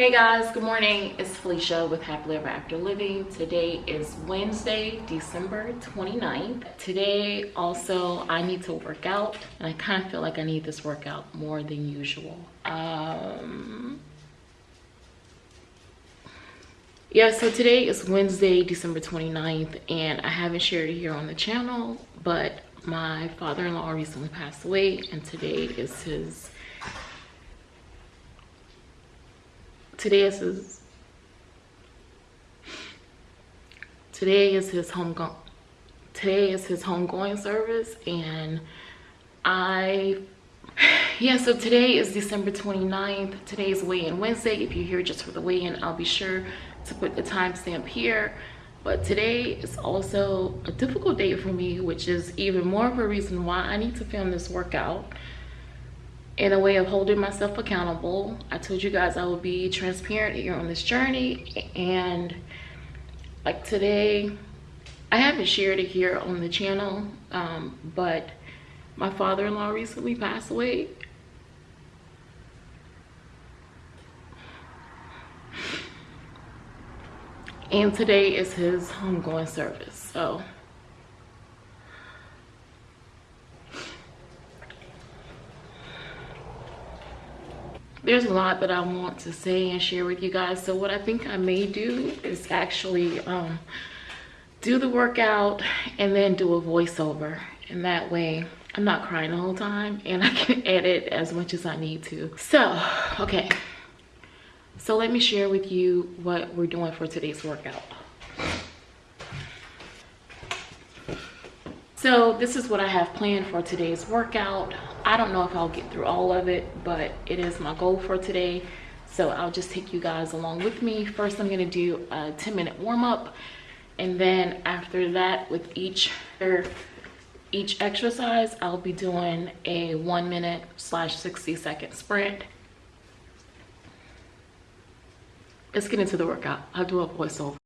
Hey guys, good morning. It's Felicia with Happily Ever After Living. Today is Wednesday, December 29th. Today also I need to work out and I kind of feel like I need this workout more than usual. Um, yeah, so today is Wednesday, December 29th and I haven't shared it here on the channel, but my father-in-law recently passed away and today is his today is his today is his home go today is his homegoing service and I yeah so today is December 29th today is weigh-in Wednesday. If you're here just for the weigh-in I'll be sure to put the timestamp here. But today is also a difficult day for me which is even more of a reason why I need to film this workout in a way of holding myself accountable. I told you guys I would be transparent here on this journey and like today, I haven't shared it here on the channel, um, but my father-in-law recently passed away. And today is his homegoing service, so there's a lot that I want to say and share with you guys. So what I think I may do is actually um, do the workout and then do a voiceover. And that way I'm not crying the whole time and I can edit as much as I need to. So, okay. So let me share with you what we're doing for today's workout. So this is what I have planned for today's workout. I don't know if I'll get through all of it, but it is my goal for today. So I'll just take you guys along with me. First, I'm gonna do a 10 minute warm up. And then after that, with each, each exercise, I'll be doing a one minute slash 60 second sprint. Let's get into the workout. I'll do a voiceover.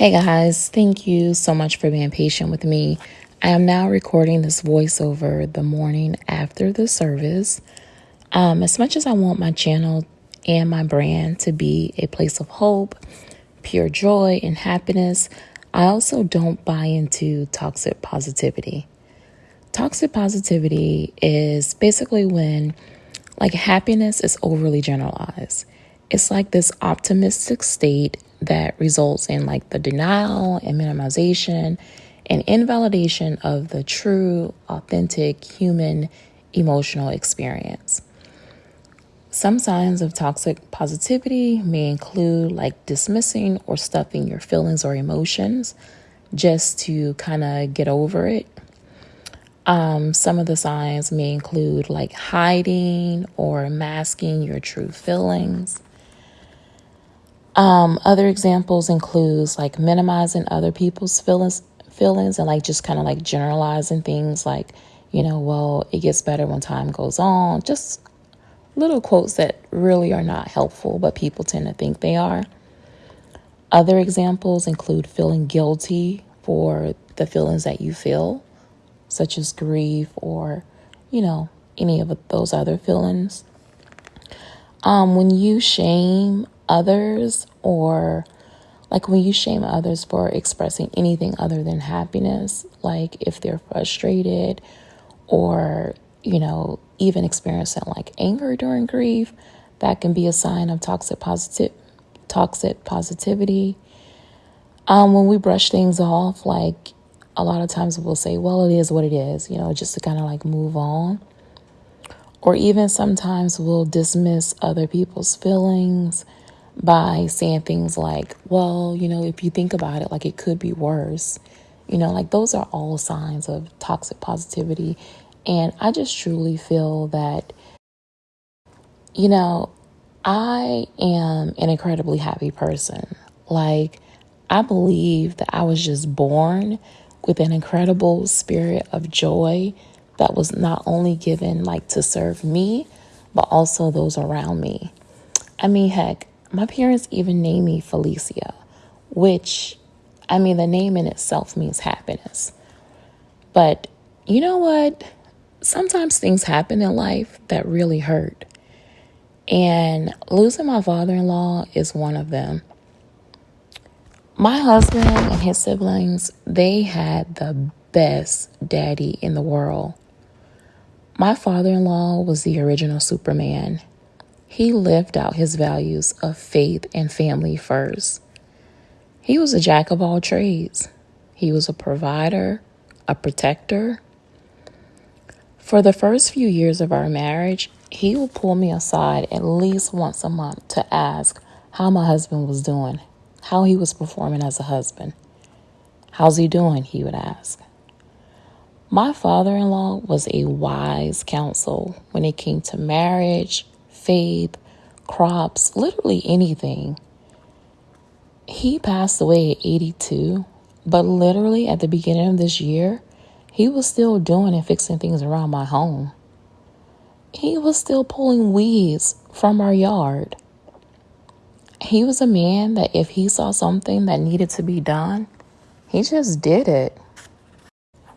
Hey guys, thank you so much for being patient with me. I am now recording this voiceover the morning after the service. Um, as much as I want my channel and my brand to be a place of hope, pure joy, and happiness, I also don't buy into toxic positivity. Toxic positivity is basically when like happiness is overly generalized. It's like this optimistic state that results in like the denial and minimization and invalidation of the true, authentic human emotional experience. Some signs of toxic positivity may include like dismissing or stuffing your feelings or emotions just to kind of get over it. Um, some of the signs may include like hiding or masking your true feelings um, other examples includes like minimizing other people's feelings, feelings, and like just kind of like generalizing things like, you know, well, it gets better when time goes on. Just little quotes that really are not helpful, but people tend to think they are. Other examples include feeling guilty for the feelings that you feel such as grief or, you know, any of those other feelings. Um, when you shame others or like when you shame others for expressing anything other than happiness, like if they're frustrated or, you know, even experiencing like anger during grief, that can be a sign of toxic positive toxic positivity. Um, when we brush things off, like a lot of times we'll say, well, it is what it is, you know, just to kind of like move on. Or even sometimes we'll dismiss other people's feelings by saying things like, well, you know, if you think about it, like it could be worse. You know, like those are all signs of toxic positivity. And I just truly feel that, you know, I am an incredibly happy person. Like, I believe that I was just born with an incredible spirit of joy that was not only given like to serve me, but also those around me. I mean, heck, my parents even named me Felicia, which, I mean, the name in itself means happiness. But you know what? Sometimes things happen in life that really hurt. And losing my father in law is one of them. My husband and his siblings, they had the best daddy in the world. My father in law was the original Superman. He lived out his values of faith and family first. He was a jack of all trades. He was a provider, a protector. For the first few years of our marriage, he would pull me aside at least once a month to ask how my husband was doing, how he was performing as a husband. How's he doing? He would ask. My father in law was a wise counsel when it came to marriage, faith, crops, literally anything. He passed away at 82, but literally at the beginning of this year, he was still doing and fixing things around my home. He was still pulling weeds from our yard. He was a man that if he saw something that needed to be done, he just did it.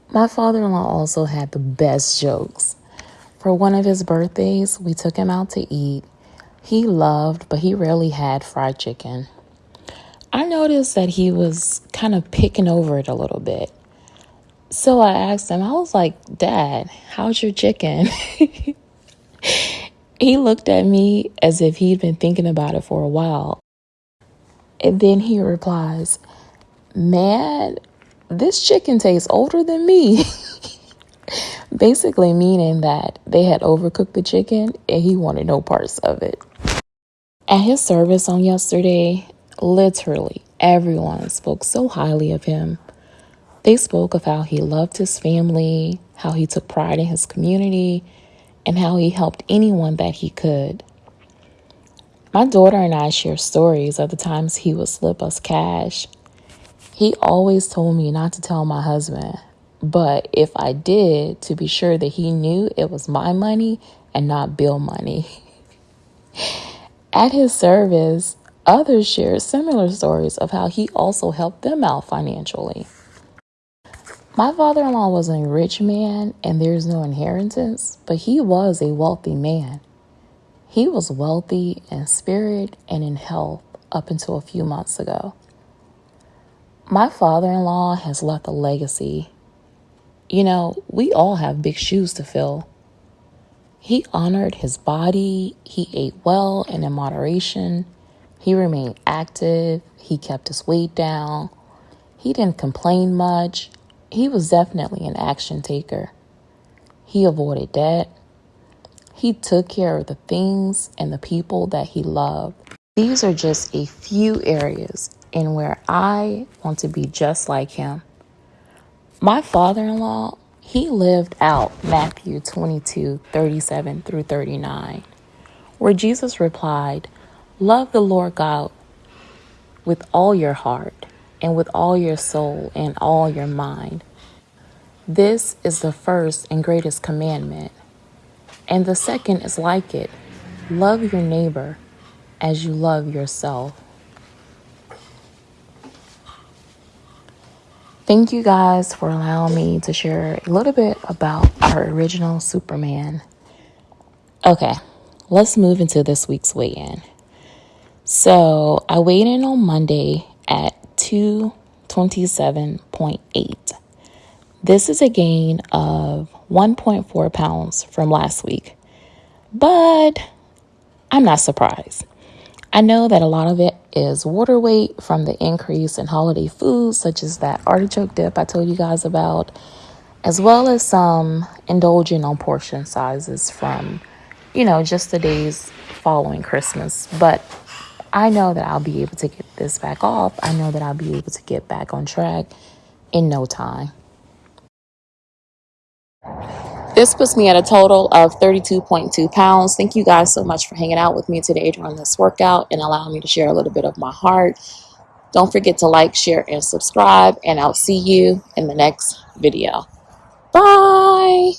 My father in law also had the best jokes. For one of his birthdays, we took him out to eat. He loved, but he rarely had fried chicken. I noticed that he was kind of picking over it a little bit. So I asked him, I was like, Dad, how's your chicken? he looked at me as if he'd been thinking about it for a while. And then he replies, Man, this chicken tastes older than me. Basically, meaning that they had overcooked the chicken and he wanted no parts of it. At his service on yesterday, literally everyone spoke so highly of him. They spoke of how he loved his family, how he took pride in his community, and how he helped anyone that he could. My daughter and I share stories of the times he would slip us cash he always told me not to tell my husband, but if I did, to be sure that he knew it was my money and not bill money. At his service, others shared similar stories of how he also helped them out financially. My father in law was a rich man and there's no inheritance, but he was a wealthy man. He was wealthy in spirit and in health up until a few months ago. My father in law has left a legacy. You know, we all have big shoes to fill. He honored his body, he ate well and in moderation, he remained active, he kept his weight down, he didn't complain much. He was definitely an action taker. He avoided debt. He took care of the things and the people that he loved. These are just a few areas in where I want to be just like him. My father in law, he lived out Matthew 22 37 through 39, where Jesus replied, Love the Lord God with all your heart, and with all your soul, and all your mind. This is the first and greatest commandment. And the second is like it love your neighbor as you love yourself. Thank you guys for allowing me to share a little bit about our original Superman. Okay, let's move into this week's weigh in. So I weighed in on Monday at 227.8. This is a gain of 1.4 pounds from last week, but I'm not surprised. I know that a lot of it is water weight from the increase in holiday foods, such as that artichoke dip I told you guys about, as well as some indulging on portion sizes from, you know, just the days following Christmas. But I know that I'll be able to get this back off. I know that I'll be able to get back on track in no time. This puts me at a total of 32.2 pounds. Thank you guys so much for hanging out with me today during this workout and allowing me to share a little bit of my heart. Don't forget to like, share, and subscribe, and I'll see you in the next video. Bye.